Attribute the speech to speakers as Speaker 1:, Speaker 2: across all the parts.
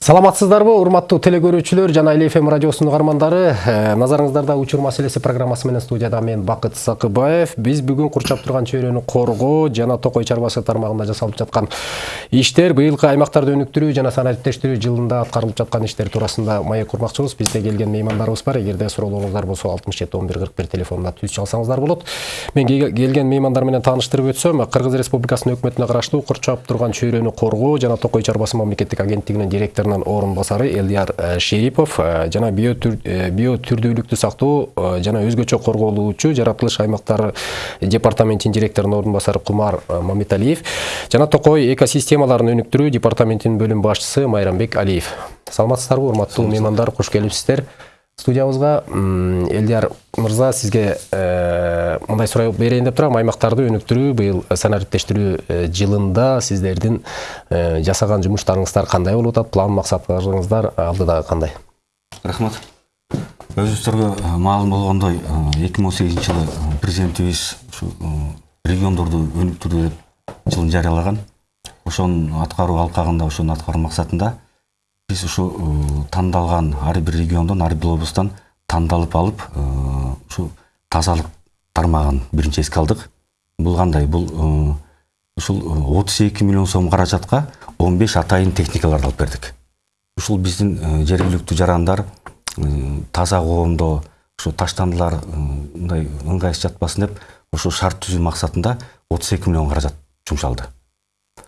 Speaker 1: саламатсыздарбы урматтуу теле көрүүчүлөр жана эл фм радиосунун угармандары. Э, назарыңыздарда учур маселеси программасы менен студияда мен бакыт сакыбаев биз бүгүн курчап турган чөйрөнү коргоо жана токой чарбасы тармагында жасалып жаткан иштер быйылкы аймактарды өнүктүрүү жана санариптештирүү жылында аткарылып жаткан иштер туурасында маек курмакчыбыз. Бизде келген меймандарыбыз бар. Эгерде суроолоруңуздар болсо алтымыш жети он бир кырк бир телефонуна түз чалсаңыздар болот. Мен ке- келген меймандар менен тааныштырып өтсөм кыргыз республикасынын өкмөтүнө караштуу курчап турган чөйрөнү коргоо жана токой чарбасы мамлекеттик агенттигинин директорунун орун басары элдияр э, шерипов э, жана био түрдүүлүктү сактоо э, жана өзгөчө корголуучу жаратылыш аймактары департаментинин директорунун орун басары кумар э, мамиталиев жана токой экосистемаларын өнүктүрүү департаментинин бөлүм башчысы майрамбек алиев. Саламатсыздарбы урматтуу меймандар куш келипсиздер студиябызга элдияр мырза сизге э, мындай суроо берейин деп турам аймактарды өнүктүрүү быйыл санариптештирүү э, жылында сиздердин э, жасаган жумуштарыңыздар кандай болуп атат план максаттарыңыздар алдыдагы кандай
Speaker 2: рахмат. Өзүңүздөргө э, маалым болгондой эки миң он сегизинчи жылы э, президентибиз ушу э, региондорду өнүктүрүү деп жылын жарыялаган ошонун аткаруу алкагында ошонун аткаруу максатында биз ушу э, тандалган ар бир региондон ар бир облусттан тандалып алып э, ушу тазалык тармагын биринчи эске алдык. Бул кандай? Бул э, ушул отуз эки миллион сом каражатка он беш атайын техникаларды алып бердик. Ушул биздин э, жергиликтүү жарандар э, таза коомдо ушу таштандылар э, мындай ыңгайсыз жатпасын деп ушу шарт түзүү максатында отуз эки миллион каражат жумшалды.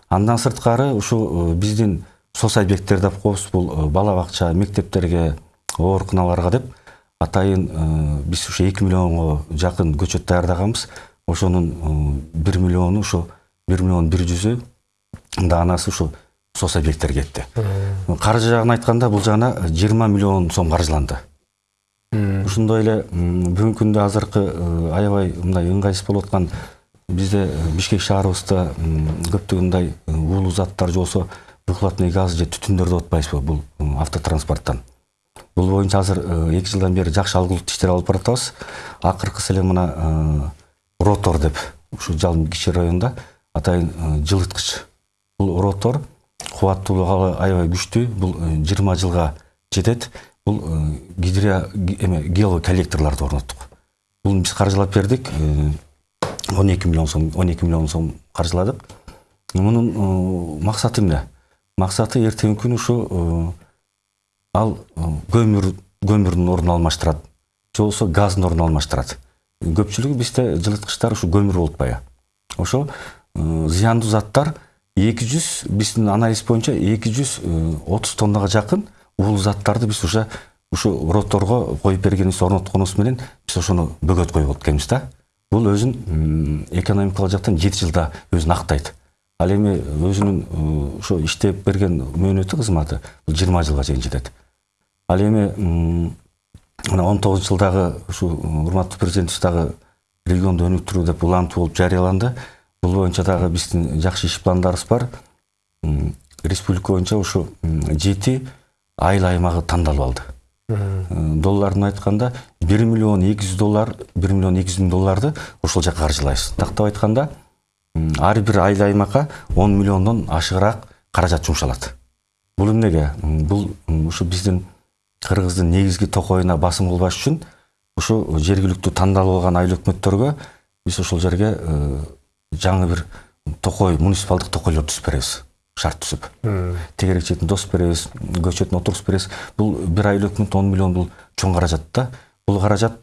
Speaker 2: Андан сырткары ушу э, биздин сос объекттер деп коебуз бул бала бакча мектептерге ооруканаларга деп атайын биз ушу эки миллионго жакын көчөт даярдаганбыз ошонун бир миллиону ушу бир миллион бир жүзү даанасы ушу сос объекттерге кетти каржы жагын айтканда бул жагына жыйырма миллион сом каржыланды ушундой эле бүгүнкү күндө азыркы аябай мындай ыңгайсыз болуп аткан бизде бишкек шаарыбызда көптөгөн мындай уулуу заттар же болбосо выхлопный газ же түтүндөрдү атпайбызбы бул м, автотранспорттан? Бул боюнча азыр эки жылдан бери жакшы алгылыктуу иштер алып баратабыз акыркысы эле мына ротор деп ушу жалын кичи районунда атайын жылыткыч бул ротор кубаттуулугу аябай күчтүү бул жыйырма жылга жетет бул гидро ги- эме геолоколлекторлорду орноттук бул биз каржылап бердик он эки миллион сом он эки миллион сом каржыладык мунун максаты эмне максаты эртеңки күнү ушу э, ал көмүр көмүрдүн ордун алмаштырат же болбосо газдын ордун алмаштырат көпчүлүгү бизде жылыткычтар ушу көмүр болуп атпайбы ошо зыяндуу заттар эки жүз биздин анализ боюнча эки жүз отуз тоннага жакын уулуу заттарды биз уже ушу роторго коюп бергенибиз орнотконубуз менен биз ошону бөгөт коюп экенбиз да. Бул өзүн экономикалык жактан жети жылда өзүн актайт ал эми өзүнүн э, ошо иштеп берген мөөнөтү кызматы бул жыйырма жылга чейин жетет. Ал эми мына он тогузунчу жылдагы ушу урматтуу президентибиз дагы регионду өнүктүрүү деп улантуу болуп жарыяланды. Бул боюнча дагы биздин жакшы иш пландарыбыз бар. Республика боюнча ушу жети айыл аймагы тандалып алды. Э, долларын айтканда бир миллион эки жүз доллар бир миллион эки жүз миң долларды ошол жака каржылайбыз тактап айтканда ар бир айыл аймакка он миллиондон ашыгыраак каражат жумшалат. Бул эмнеге бул ушу биздин кыргыздын негизги токоюна басым кылбаш үчүн ушу жергиликтүү тандалып алган айыл өкмөттөргө биз ошол жерге э, жаңы бир токой муниципалдык токойлорду түзүп беребиз. Шарт түзүп. Тегерек четин тосуп беребиз көчөтүн отургузуп беребиз. Бул бир айыл өкмөт он миллион бул чоң каражат да. Бул каражат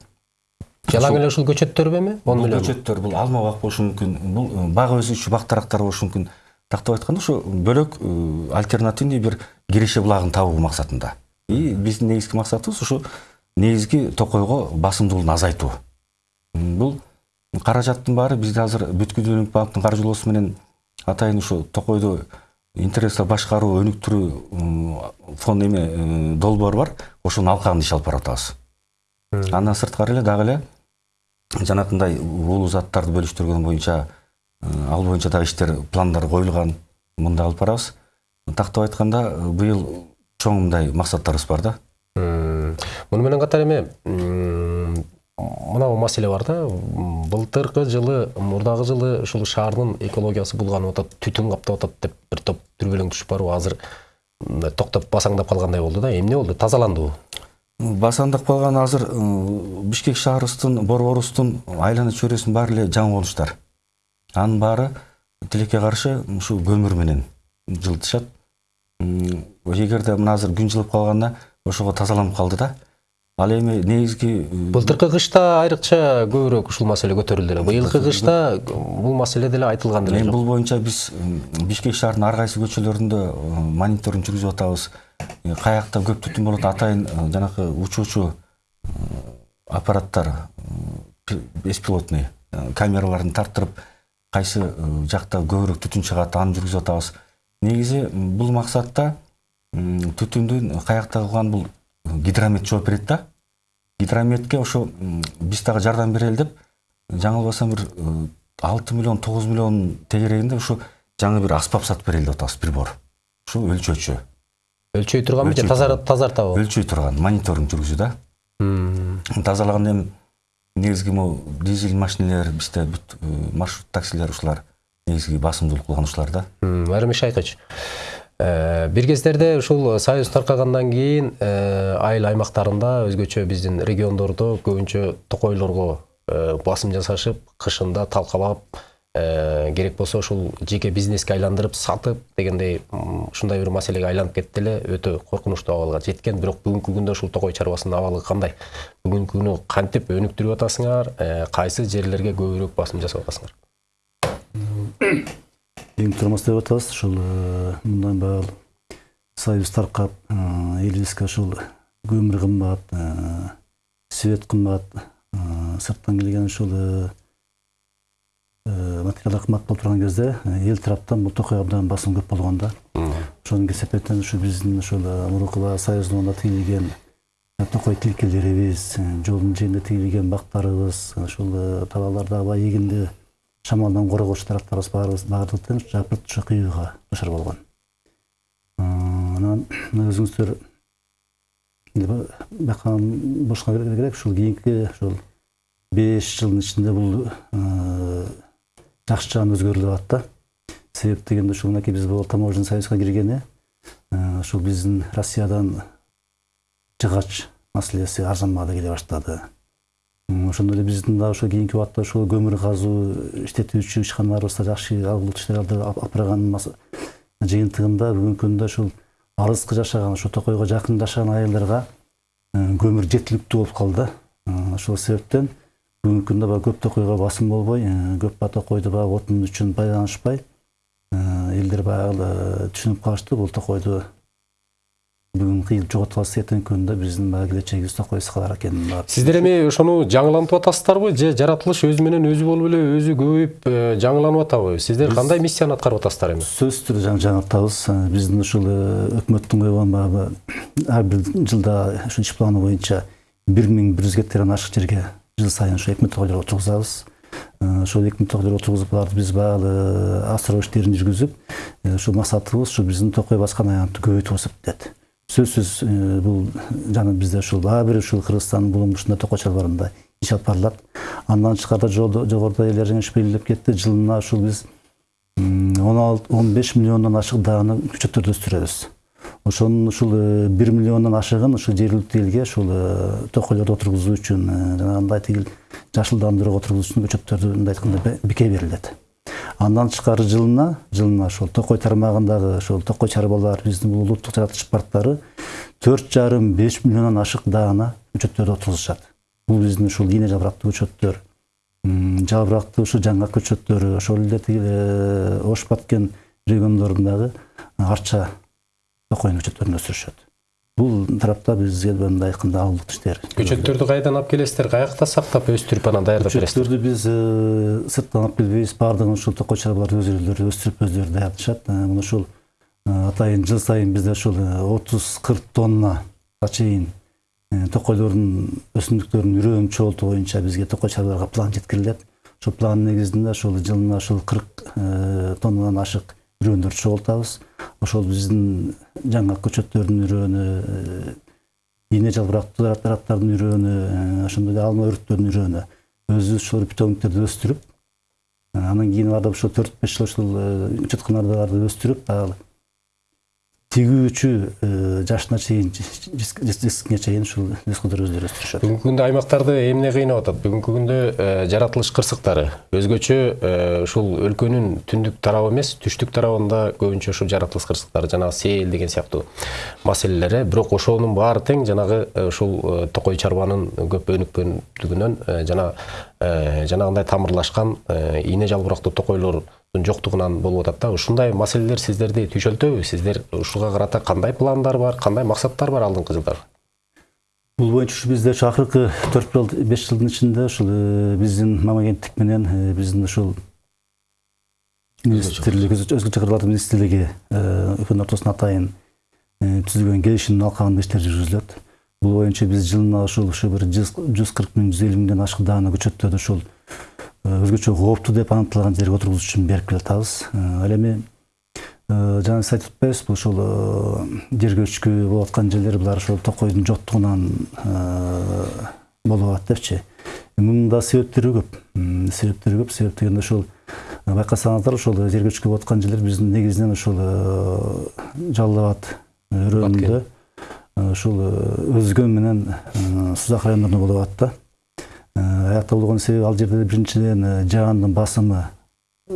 Speaker 1: жалаң эле ушул көчөттөрбү эми он миллион
Speaker 2: көчөттөр бул алма бак болушу мүмкүн. Бул э, бак өзгөчө бак дарактар болушу мүмкүн. Тактап айтканда ушу бөлөк э, альтернативный бир киреше булагын табуу максатында. И биздин негизги максатыбыз ушу негизги токойго басымдуулугун азайтуу. Бул каражаттын баары бизде азыр бүткүл өнүк банктын каржылоосу менен атайын ушу токойду интернетте башкаруу өнүктүрүү фонд эме э, долбоор бар. Ошонун алкагында иш алып баратабыз андан сырткары эле дагы эле жанакындай уулуу заттарды бөлүштүргөн боюнча э, ал боюнча дагы иштер пландар коюлган мындай алып барабыз. Тактап айтканда э, быйыл чоң мындай максаттарыбыз бар да.
Speaker 1: Муну менен катар эми м, мынау маселе бар да. Былтыркы жылы мурдагы жылы ушул шаардын экологиясы булганып атат түтүн каптап атат деп бир топ дүрбөлөң түшүп барбы азыр токтоп басаңдап калгандай болду да. Эмне болду? Тазаландыбы
Speaker 2: басаңдап калган азыр ы, бишкек шаарыбыздын борборубуздун айлана чөйрөсүнүн баары эле жаңы анын баары тилекке каршы ушу көмүр менен жылытышат. Эгерде мына азыр күн жылып калганда ошого тазаланып калды да. Ал эми негизги
Speaker 1: былтыркы кышта айрыкча көбүрөөк ушул маселе көтөрүлдү эле быйылкы кышта бул маселе деле айтылган деле
Speaker 2: эми
Speaker 1: жок.
Speaker 2: бул боюнча биз бишкек шаарынын ар кайсы көчөлөрүндө мониторинг жүргүзүп атабыз. Каякта көп түтүн болот атайын ы, жанакы учуучу ы, аппараттар беспилотный камераларын тарттырып кайсы жакта көбүрөөк түтүн чыгат аны жүргүзүп атабыз. Негизи бул максатта түтүндүн каякта кылган бул гидромет жооп берет да. Гидрометке ошо биз дагы жардам берели деп жаңылбасам бир алты миллион тогуз миллион тегерегинде ушу жаңы бир аспап сатып берели деп атабыз прибор. Ушу өлчөөчү
Speaker 1: өлчөй турганбы же тазартабы
Speaker 2: өлчөй турган мониторинг жүргүзүү да. Тазалаганда эми негизги могу дизель машинелер бизде бүт маршрут таксилер ушулар негизги басымдуулук кылган ушулар да.
Speaker 1: М, армиш айкыч Э, бир кездерде ушул союз таркагандан кийин э, айыл аймактарында өзгөчө биздин региондордо көбүнчө токойлорго э, басым жасашып кышында талкалап э, керек болсо ушул жеке бизнеске айландырып сатып дегендей ушундай бир маселеге айланып кетти эле өтө коркунучтуу абалга жеткен. Бирок бүгүнкү күндө ушул токой чарбасынын абалы кандай? Бүгүнкү күнү кантип өнүктүрүп атасыңар? Э, кайсы жерлерге көбүрөөк басым жасап атасыңар?
Speaker 3: Эң турмас деп атабыз ушул э, мындан баягы союз таркап элибизге ушул көмүр кымбат свет кымбат сырттан келген ушул э, э, материалдар кымбат болуп турган кезде э, эл тараптан бул токой абдан басым көп болгон да ошонун кесепетинен ушу биздин ушул э, мурунку баягы союздун оюнда тигилген э, токой тилкелерибиз э, жолдун жээгинде тигилген бактарыбыз ушул э, табаларда баягы эгинди шамалдан коргоочу тараптарыбыз баарыбыз баардыгын жапырт ушу кыюуга душар болгон. Э, анан өзүңүздөр бакан бошко керек ушул кийинки ушул беш жылдын ичинде бул жакшы жагына өзгөрүлүп атат да. Себеп дегенде ушул мынакей биз бул таможенный союзга киргени ушул биздин россиядан жыгач маселеси арзанбагы келе баштады ошондой эле биздин дагы ошо кийинки убакта ушул көмүр казуу иштетүүчү ишканаларыбызда жакшы иштерди алып барган жыйынтыгында бүгүнкү күндө ушул алыскы жашаган ушу токойго жакын жашаган айылдарга көмүр жеткиликтүү болуп калды. Ошол себептен бүгүнкү күндө баягы көп токойго басым болбой э, көп баягы токойду баягы отун үчүн байланышпай. Э, элдер баягы э, түшүнүп калышты бул токойду бүгүн кыйылып жоготуп алса эртеңки күндө биздин баягы келечегибиз токойсуз калар экенин
Speaker 1: сиздер эми ошону жаңылантып атасыздарбы же жаратылыш өзү менен өзү болуп эле өзү көбөйүп жаңыланып атабы сиздер кандай миссияны аткарып атасыздар эми
Speaker 3: сөзсүз түрдө жаңы жаңыртабыз биздин ушул өкмөттүн койгон баягы ар бир жылда ушул иш планы боюнча бир миң бир жүз гектардан ашык жерге жыл сайын ушу экме токойлор отургузабыз Э, ошол экме токойлор отургузуп аларды биз баягы асыроо иштерин жүргүзүп ушул максатыбыз ушу биздин токой баскан аянтты болсо деп сөзсүз бул жана бизде ушул ар бир ушул кыргызстандын булуң ушундай токой чарбаларында иш алып барылат андан тышкары жогоруда эле жеңиш белгилеп кетти жылына ушул биз он беш миллиондон ашык дааны көчөттөрдү өстүрөбүз ошонун ушул э, бир миллиондон ашыгын ушул жергиликтүү элге ушул э, токойлорду отургузуу үчүн э, жанагындай тигил жашылдандырууга отургузуу үчүн көчөттөрдү мындай айтканда бике берилет. Андан тышкары жылына жылына ошол токой тармагындагы ошол токой чарбалар биздин бул улуттук жаратылыш парктары төрт жарым беш миллиондон ашык даана көчөттөрдү отургузушат бул биздин ушул ийне жапырактуу көчөттөр м, жапырактуу ушу жаңгак көчөттөрү ошол эле тиги ош баткен региондорундагы арча токойдун көчөттөрүн өстүрүшөт бул тарапта бизге мындай айтканда алымдык иштер
Speaker 1: көчөттөрдү кайдан алып келесиздер каякта сактап өстүрүп анан даярдап бересиздер
Speaker 3: көчөттөрдү биз э, сырттан алып келбейбиз баардыгын ушул токой чарбалар өздөрү өстүрүп өздөрү даярдашат Э, мына ушул э, атайын жыл сайын бизде ушул отуз кырк тонна чейин э, токойлордун өсүмдүктөрдүн үрөөнүн чогултуу боюнча бизге токой чарбаларга план жеткирилет. Ошол план негизинде ушул жылына ушул кырк э, тоннадан ашык үрөөндөрдү чогултабыз ошол биздин жаңгак көчөттөрдүн үрөөнү э, ийне жалбырактуу дараттардын үрөөнү э, ошондой эле алма өрүктөрдүн үрөөнү өзүбүз ушул питомниктерди өстүрүп э, анан кийин аларда ошол төрт беш жыл ушул учуткаларды өстүрүп баягы тигүүчү э, жашына чейин жеткенге чейин ушул ресурстар өздөрү өстүрүшөт
Speaker 1: бүгүнкү күндө аймактарды эмне кыйнап атат? Бүгүнкү күндө э, жаратылыш кырсыктары. Өзгөчө э, ушул өлкөнүн түндүк тарабы эмес түштүк тарабында көбүнчө ушул жаратылыш кырсыктары жанагы сел деген сыяктуу маселелер э бирок ошонун баары тең жанагы ушул токой чарбанын көп өнүккөндүгүнөн жана жанагындай тамырлашкан ийне жалбырактуу токойлордун жоктугунан болуп атат да ушундай маселелер сиздерди түйшөлтөбү сиздер ушуга карата кандай пландар бар кандай максаттар бар алдыңкы жылдары
Speaker 3: бул боюнча ушу бизде ушу акыркы төрт жыл беш жылдын ичинде ушул э, биздин мам агенттик менен э, биздин ушул министрлик өзгөчө кырлардын министрлиги үкмөт ортосуна атайын э, түзүлгөн келишимдин алкагында иштер жүргүзүлөт бул боюнча биз жылына ушул ушу бир жүз кырк миң жүз элүү миңден ашык даана көчөттөрдү ушул э, өзгөчө кооптуу деп аныкталган жерге отургузуш үчүн берип келатабыз. Ал эми э, жана сиз айтып атпайбызбы ушул э, жер көчкү болуп аткан жерлер булар ошол токойдун жоктугунан болуп атат депчи. Мунун да себептери көп. Себептери көп. Себеп дегенде э, байкасаңыздар ушул жер көчкү болуп аткан жерлер биздин негизинен ушул э, жалал абад э, ушул э, өзгөн менен э, сузак райондорунда болуп атат да. Э, аякта болгон себеби ал жерде биринчиден э, жаандын басымы э,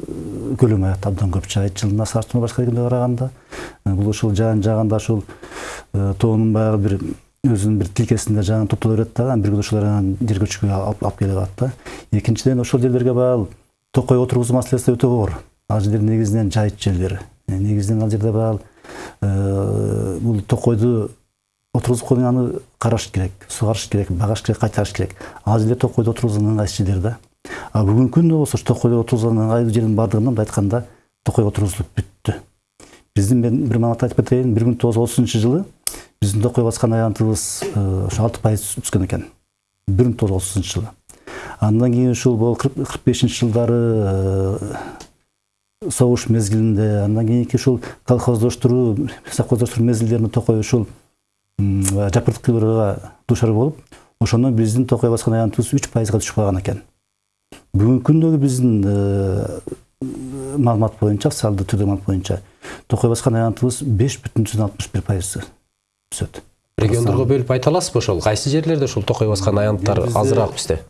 Speaker 3: аякта абдан көп жаайт жылына сарчыма башка региондорго караганда Э, бул ушул жаан жааганда ушул тоонун баягы бир өзүнүн бир тилкесинде жаан топтоло берет да анан бир күндө ушулар жер алып келип атат да. Экинчиден ошол жерлерге баягы токой отургузуу маселеси өтө оор ал жерлер негизинен жайыт жерлер. Негизинен ал жерде баягы бул токойду коюу аны караш керек сугарыш керек багаш керек. Кайтарыш керек ал жерлер токойдо отургузган ыңгайсыз жерлер да. А бүгүнкү күндө болсо ушу токойдо отургузган ыңгайлуу жердин баардыгында мындай айтканда токой отургузулуп бүттү биздин мен бир маалымат айтып кетейин бир миң тогуз жүз отузунчу жылы биздин токой баскан аянтыбыз ошо алты пайыз өскөн экен бир миң тогуз жүз отузунчу жылы. Андан кийин ушул могу кырк бешинчи жылдары согуш мезгилинде андан кийинки ушул колхоздоштуруу совхоздоштуруу мезгилдеринде токой ушул кыйбырга дуушар болуп ошондон биздин токой баскан аянтыбыз үч пайызга түшүп калган экен. Бүгүнкү күндөгү биздин э, маалымат боюнча официалдуу түрдө маалымат боюнча токой баскан аянтыбыз беш бүтүн жүздөн алтымыш бир пайыз түсөт.
Speaker 1: Региондорго бөлүп айта аласызбы ошол? Кайсы жерлерде ушул токой баскан аянттар азыраак бизде?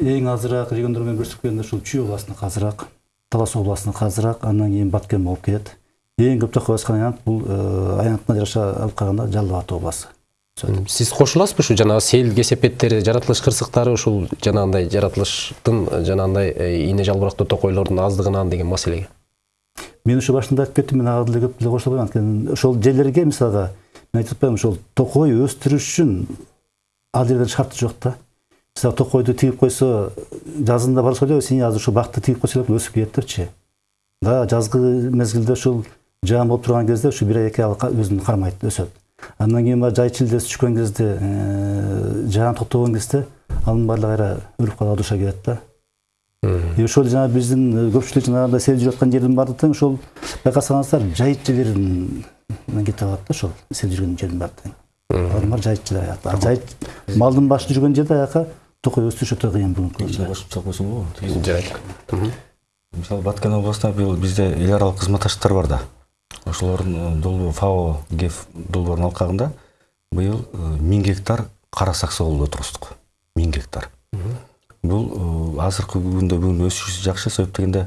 Speaker 3: Эң азыраак региондор менен көрсөткөндө ушул чүй областыныкы азыраак талас областыныкы азыраак андан кийин баткен болуп келет эң көп токой баскан аянт бул э, аянтына жараша алып караганда жалал областы
Speaker 1: сиз кошуласызбы ушу жанагы сел кесепеттери жаратылыш кырсыктары ушул жанагындай жаратылыштын жанагындай э, ийне жалбырактуу токойлордун аздыгынан деген маселеге
Speaker 3: мен ушу башында айтып кеттим мен ага деле көп деле кошула анткени ошол жерлерге мисалга мен айтып атпаймынбы ошол токой өстүрүш үчүн ал жерден шарты жок да мисалы токойду тигип койсо жазында барса эле сен азыр ушул бакты тигип койсо эле өсүп кетет депчи да жазгы мезгилде ушул жаан болуп турган кезде ушу бир ай эки ай өзүн кармайт өсөт. Андан кийин баягы жай чилдеси түшкөн кезде э, жаан токтогон кезде анын баардыгы кайра өлүп калууга дуушар келет да. И ошол жана биздин э, көпчүлүк жанагындай сел жүрүп аткан жердин баардыгы тең ошол байкасаңыздар жайыт жерлеринен кетип алат да ошол сел жүргөн жердин баары тең. Алар баары жайыт жерлер аякта А жайыт малдын башы жүргөн жерде аяка токой өстүрүш өтө кыйын бүгүнкү күндө
Speaker 2: кошумча койсоң болобу
Speaker 1: жарайт
Speaker 2: мисалы баткен областында быйыл бизде эл аралык кызматташтыктар бар да. Ошолордун э, долбоо фао геф долбоорунун алкагында быйыл э, миң гектар кара саксы отургуздук миң гектар. Бул э, азыркы күндө бүгүн өсүшү жакшы себеп дегенде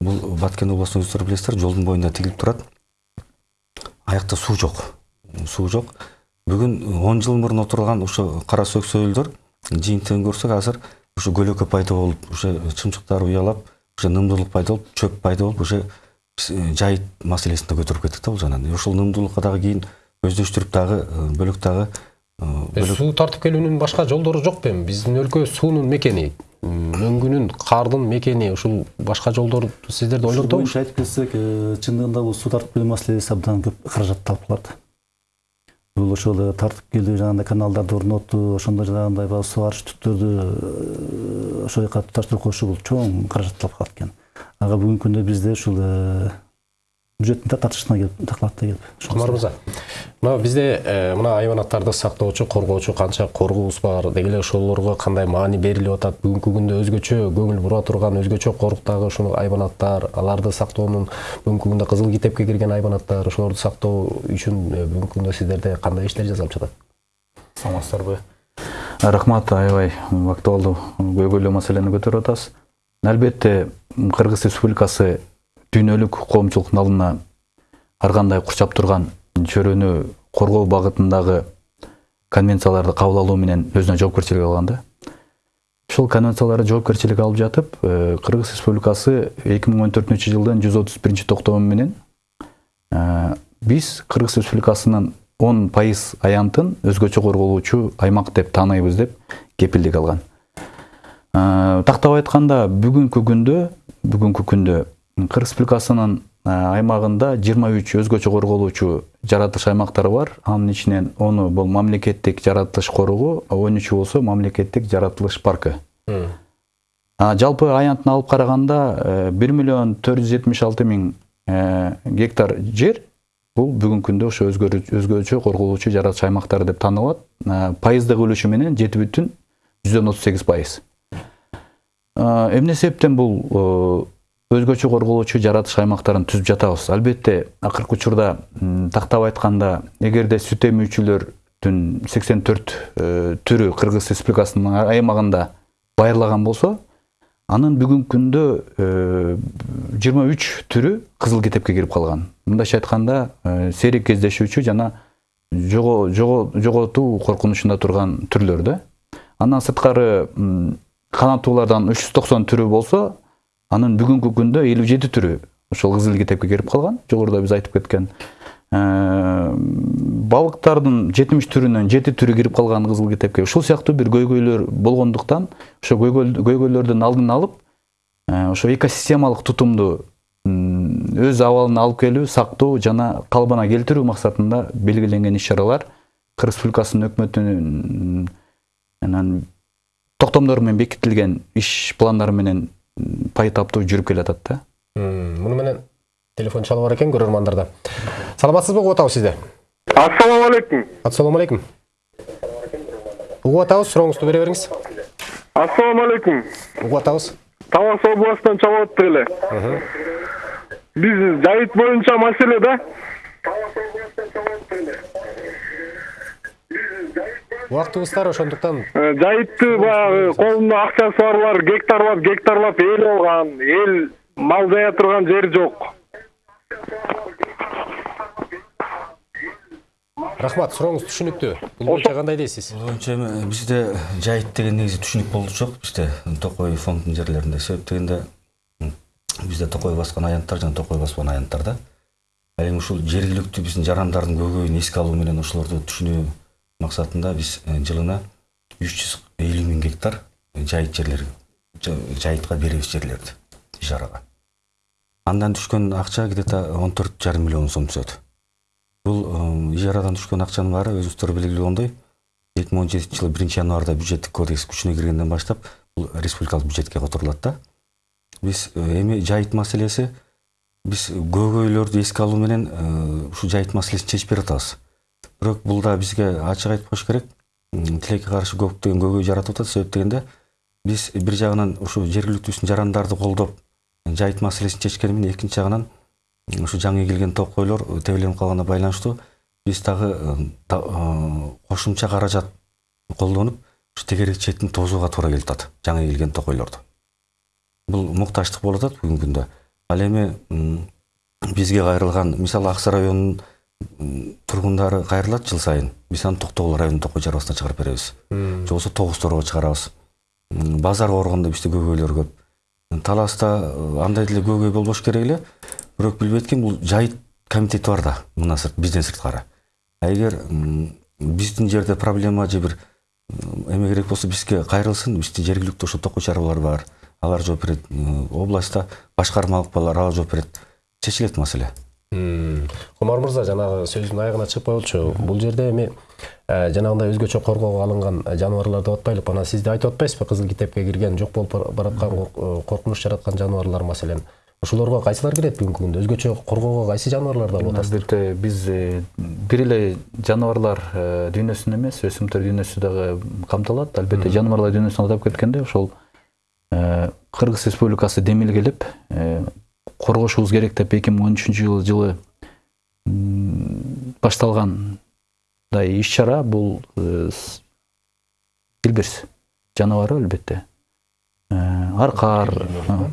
Speaker 2: бул баткен областын өздөрү билесиздер жолдун боюнда тигилип турат. Аякта суу жок. Суу жок. Бүгүн он жыл мурун отурган ошо кара сөксөйлдөр жыйынтыгын көрсөк азыр ушу көлөкө пайда болуп уже чымчыктар уялап уже нымдуулук пайда болуп чөп пайда болуп уже э, жайыт маселесин да көтөрүп кеттик да бул жагынан И ошол нымдуулукка дагы кийин өздөштүрүп дагы э, бөлөк дагы э,
Speaker 1: суу тартып келүүнүн башка жолдору жок белем биздин өлкө суунун мекени мөңгүнүн кардын мекени ушул башка жолдор сиздерди ойлонтобу
Speaker 3: боюнча айтып кетсек чындыгында бул суу тартып келүү маселеси абдан көп каражат талап кылат бул ошол тартып келүү жанагындай каналдарды орнотуу ошондо жанагындай баягы сугарыш түптөрдү ошол жака туташтырып коюшу бул чоң каражат талап кылат экен. Ага бүгүнкү күндө бизде ушул э, бюджеттин татышына келип такалат да келип
Speaker 1: кумар мырза мына бизде э, мына айбанаттарды сактоочу коргоочу канча коргообуз бар деги эле ошолорго кандай маани берилип атат? Бүгүнкү күндө өзгөчө көңүл бура турган өзгөчө коруктагы ушул айбанаттар аларды сактоонун бүгүнкү күндө кызыл китепке кирген айбанаттар ошолорду сактоо үчүн э, бүгүнкү күндө сиздерде кандай иштер жасалып жатат? Саламатсыздарбы.
Speaker 4: Рахмат аябай. Актуалдуу көйгөйлүү маселени көтөрүп атасыз. Албетте кыргыз республикасы дүйнөлүк коомчулуктун алдына ар кандай курчап турган чөйрөнү коргоо багытындагы конвенцияларды кабыл алуу менен өзүнө жоопкерчилик алган да ушул жоопкерчилик алып жатып э, кыргыз республикасы эки миң он төртүнчү жылдын жүз отуз биринчи токтому менен э, биз кыргыз республикасынын он пайыз аянтын өзгөчө корголуучу аймак деп тааныйбыз деп кепилдик алган Э, тактап айтканда бүгүнкү күндө бүгүнкү күндө кыргыз республикасынын э, аймагында жыйырма үч өзгөчө корголуучу жаратылыш аймактары бар. Анын ичинен оны бул мамлекеттик жаратылыш коругу он үчү болсо мамлекеттик жаратылыш паркы жалпы аянтын алып караганда э, бир миллион төрт жүз жетимиш алты миң гектар жер бул бүгүнкү күндө ошо өзгөчө корголуучу жаратылыш аймактары деп таанылат пайыздык үлүшү менен жети бүтүн жүздөн отуз сегиз пайыз. Эмне себептен бул өзгөчө корголоочу жаратылыш аймактарын түзүп жатабыз? Албетте акыркы учурда тактап айтканда эгерде сүт эмүүчүлөрдүн сексен төрт түрү кыргыз республикасынын аймагында байырлаган болсо анын бүгүнкү күндө жыйырма үч түрү кызыл китепке кирип калган. Мындайча айтканда сейрек кездешүүчү жана жоготуу коркунучунда турган түрлөр да андан сырткары жүз токсон түрү болсо анын бүгүнкү күндө элүү жети түрү ошол кызыл китепке кирип калган жогоруда биз айтып кеткен балыктардын жетимиш түрүнөн жети түрү кирип калган кызыл китепке ушул сыяктуу бир көйгөйлөр болгондуктан ошо көйгөйлөрдүн алдын алып ошо экосистемалык тутумду өз абалына алып келүү сактоо жана калыбына келтирүү максатында белгиленген иш чаралар кыргыз республикасынын өкмөтүнүн анан токтомдор менен бекитилген иш пландары менен пай таптуу жүрүп келатат да.
Speaker 1: Муну менен телефон чалып бар экен көрөрмандарда саламатсызбы угуп атабыз сизди?
Speaker 5: Ассалому алейкум
Speaker 1: ассалому алейкум угуп атабыз сурооңузду бере бериңиз.
Speaker 5: Ассалому алейкум
Speaker 1: угуп атабыз.
Speaker 5: Талас областынан чалып атыптык эле биз жайыт боюнча маселе да.
Speaker 1: Убактыбыз тар ошондуктан
Speaker 5: жайытты баягы колунда акчасы барлар гектарлап гектарлап эл алган эл мал жая турган жери жок.
Speaker 1: Рахмат сурооңуз түшүнүктүү. Бул боюнча кандай дейсиз?
Speaker 2: Бул боюнча эми бизде жайыт деген негизи түшүнүк болчу жок. Бизде токой фондунун жерлеринде себеп дегенде бизде токой баскан аянттар жана токой баспаган аянттар да ал эми ушул жергиликтүү биздин жарандардын көйгөйүн эске алуу менен ошолорду түшүнүү максатында биз жылына үч жүз элүү миң гектар жайыт жерлер жайытка беребиз жерлерди ижарага андан түшкөн акча где то он төрт жарым миллион сом түшөт бул ижарадан баары өзүңүздөр белгилегендей эки миң он жетинчи жылы биринчи январда бюджеттик кодекс күчүнө киргенден баштап бул республикалык бюджетке которулат да. Биз эми жайыт маселеси биз көйгөйлөрдү эске алуу менен ушул жайыт маселесин чечип берип атабыз бирок бул да бизге ачык айтып коюш керек тилекке каршы көптөгөн көйгөй жаратып атат себеп дегенде биз бир жагынан ушу жергиликтүү жарандарды колдоп жайыт маселесин чечкени менен экинчи жагынан ушу жаңы келген токойлор тебеленип калганына байланыштуу биз дагы кошумча каражат колдонуп ушу тегерек четин тосууга туура келип атат жаңы келген токойлорду бул муктачтык болуп атат бүгүнкү күндө ал эми бизге кайрылган мисалы ак сай районунун тургундары кайрылат жыл сайын. Биз аны токтогул районунун токой чыгарып беребиз. Же болбосо тогуз торго чыгарабыз. Базарга барганда бизде көйгөйлөр көп таласта андай деле көйгөй болбош керек эле. Бирок билбей эткем бул жайыт комитети бар да мындан сырт бизден сырткары. А эгер биздин жерде проблема же бир эме керек болсо бизге кайрылсын. Бизде жергиликтүү ошо токой чарбалар бар алар жооп берет областта башкармалык бар алар жооп берет. Чечилет маселе
Speaker 1: кумар мырза жанагы сөзүнүн аягына чыгып болчу. Бул жерде эми жанагындай өзгөчө коргоого алынган жаныбарлар деп атпайлы анан сиз да айтып атпайсызбы кызыл китепке кирген жок болуп бараткан коркунуч жараткан жаныбарлар маселен? Ошолорго кайсылар кирет бүгүнкү күндө? Өзгөчө коргоого кайсы жаныбарларды алып атасыздар?
Speaker 4: Албетте биз э, бир эле жаныбарлар э, дүйнөсүн эмес өсүмдүктөр дүйнөсү дагы камтылат албетте жаныбарлар дүйнөсүн атап кеткенде ошол э, кыргыз республикасы демилгелеп э, коргошубуз керек деп эки миң он үчүнчү жылы м, башталгандай иш чара бул э, с- илбирс жаныбары албетте Э, аркар э,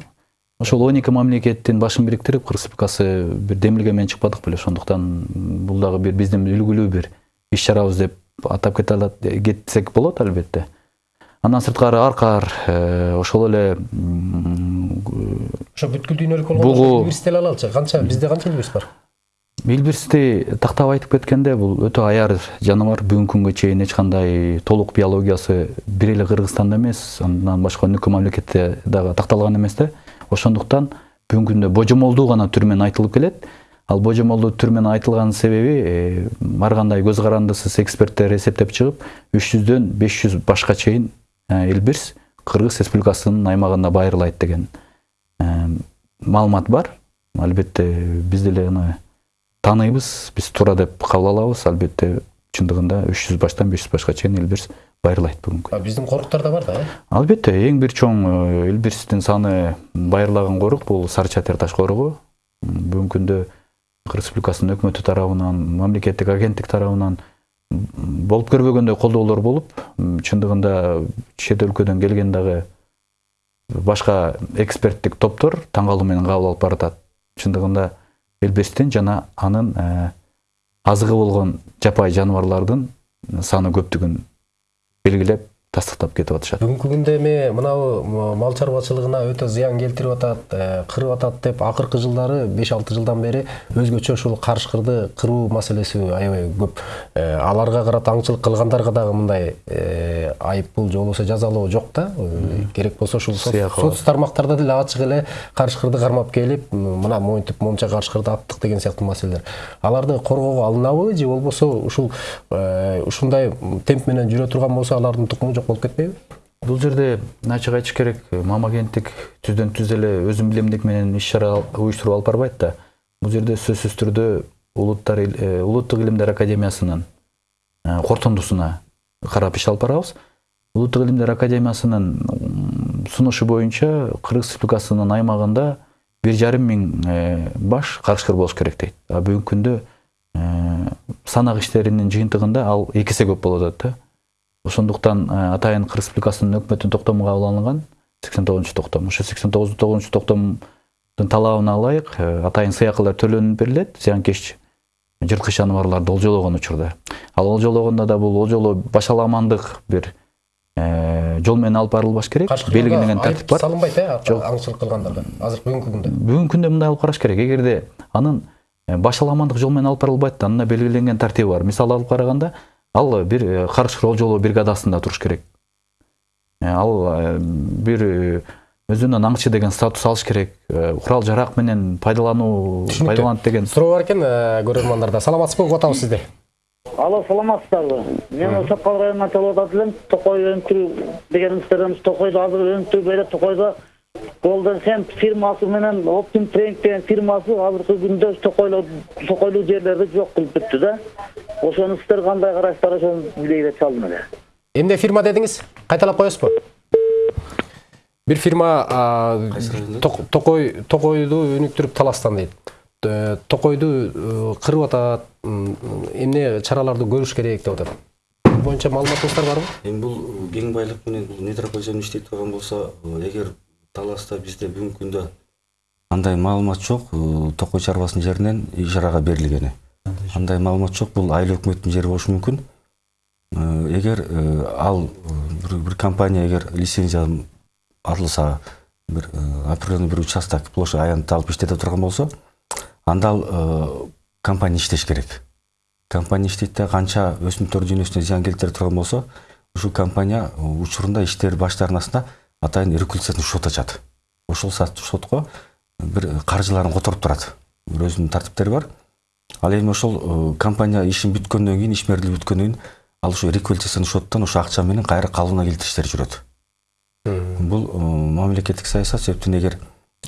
Speaker 4: ошол он эки мамлекеттин башын бириктирип кыргыз республикасы бир демилге менен чыкпадык беле ошондуктан бул дагы бир биздин үлгүлүү бир иш чарабыз деп атап кете кетсек болот албетте андан сырткары аркар э, ошол эле
Speaker 1: ошо бүткүл дүйнөлүк болгондо
Speaker 4: Бугу.
Speaker 1: илбирс деле алалычы? Канча? Бизде канча илбирс бар?
Speaker 4: Билбирсти тактап айтып кеткенде бул өтө аяр жаныбар. Бүгүнкү күнгө чейин эч кандай толук биологиясы бир эле кыргызстанда эмес андан башка өнүккөн мамлекетте дагы такталган эмес да. Ошондуктан бүгүнкү күндө божомолдуу гана түр менен айтылып келет. Ал божомолдуу түр менен айтылган себеби э, ар кандай көз карандысыз эксперттер эсептеп чыгып үч жүздөн беш жүз башка чейин э, илбирс кыргыз республикасынын аймагында байырылайт деген э, маалымат бар. Албетте биз деле аны тааныйбыз биз туура деп кабыл алабыз албетте чындыгында үч жүз баштан беш жүз башка чейин элбирс байырлайт бүгүнкү
Speaker 1: биздин коруктарда бар да э
Speaker 4: албетте эң бир чоң элбирстин саны байырлаган корук бул сары чатыр таш корогу М, бүгүнкү күндө кыргыз республикасынын өкмөтү тарабынан мамлекеттик агенттик тарабынан м, болуп көрбөгөндөй колдоолор болуп чындыгында чет өлкөдөн келген дагы башка эксперттик топтор таң калуу менен кабыл алып баратат чындыгында элбестин жана анын э, азыгы болгон жапайы жаныбарлардын саны көптүгүн белгилеп тастыктап кетип атышат.
Speaker 1: Бүгүнкү күндө эми мынабу м- мал чарбачылыгына өтө зыян келтирип атат э, кырып атат деп акыркы жылдары беш алты жылдан бери өзгөчө ушул карышкырды кыруу маселеси аябай көп. Э, аларга карата аңчылык кылгандарга дагы мындай э, айыппул же болбосо жазалоо жок да. Керек болсо ушул соц тармактарда деле ачык эле карышкырды кармап келип мына монтип монча карышкырды аттык деген сыяктуу маселелер. Аларды коргоого алынабы же болбосо ушул ушундай темп менен жүрө турган болсо алардын тукуму жок. Болуп кетпейби
Speaker 4: бул жерде ачык айтыш керек мамагенттик түздөн түз эле өзүнүн билимдик менен иш чара уюштуруп алып барбайт да. Бул жерде сөзсүз түрдө улуттар э, улуттук илимдер академиясынын э, корутундусуна карап иш алып барабыз. Улуттук илимдер академиясынын сунушу боюнча кыргыз республикасынын аймагында бир жарым миң э, баш карышкыр болуш керек дейт. А бүгүнкү күндө э, санак иштеринин жыйынтыгында ал эки эсе көп болуп атат да. Ошондуктан э, атайын кыргыз республикасынын өкмөттүн токтому кабыл алынган сексен тогузунчу токтом. Ошо сексен тогузунчу токтомдун талабына ылайык э, атайын сыйакылар төлөнүп берилет. Зыянкеч жырткыч жаныбарларды олжологон учурда. Ал олжологондо да бул олжолоо башаламандык бир э, жол менен алып барылбаш керек. Белгиленген тартип бар.
Speaker 1: салынбайт э
Speaker 4: Жок.
Speaker 1: аңчылык кылгандарга азыр бүгүнкү күндө.
Speaker 4: Бүгүнкү күндө мындай алып караш керек. Эгерде анын башаламандык жол менен алып барылбайт да анына белгиленген тартиби бар. Мисалы алып караганда ал бир э, карышкыр олжолоо бригадасында туруш керек Э, ал э, бир э, өзүнүн аңчы деген статус алыш керек э, курал жарак менен пайдалануу пайдаланат деген
Speaker 1: суроо бар экен э, көрөрмандарда саламатсызбы угуп атабыз сизди
Speaker 6: Алло, саламатсыздарбы? Мен Сапкал районунан чалып атат элем. Токой өнүктүрүү дегенибизден Токойдо азыр өнүктүрүп берет. Токойдо Golden Hemp фирмасы менен Optim Trend деген фирмасы азыркы күндө Токойлуу жерлерди жок кылып бүттү да. Ошону сиздер кандай карайсыздар ошону билейин деп чалдым эле.
Speaker 1: эмне фирма дедиңиз кайталап коесузбу бир фирма токой токойду өнүктүрүп таластан дейт токойду кырып атат эмне чараларды көрүш керек деп атат бул боюнча маалыматыңыздар барбы
Speaker 2: эми бул кең байлык менен бул метрополь жөнүндө иштей турган болсо эгер таласта бизде бүгүнкү күндө андай маалымат жок э, токой чарбасынын жеринен ижарага берилгени андай маалымат жок бул айыл өкмөттүн жери болушу мүмкүн Э, эгер э, ал бир, бир компания эгер лицензия алынса бир э, определенный бир участок площадь аянтты алып иштете турган болсо анда ал компания иштеш керек? Компания иштейт да канча өсүмдүктөр дүйнөсүнө зыян келтире турган болсо ушул компания учурунда иштери баштаарынасында атайын регуляциялык шот ачат. Ошол шотко бир каржыларын которуп турат. Бир өзүнүн тартиптери бар. Ал эми ошол э, компания ишин бүткөндөн кийин ишмердүүлүгү бүткөндөн кийин ал ушу реквалификациялык шоттон ошол акча менен кайра калыбына келтириштер жүрөт. Бул э, мамлекеттик саясат себептен эгер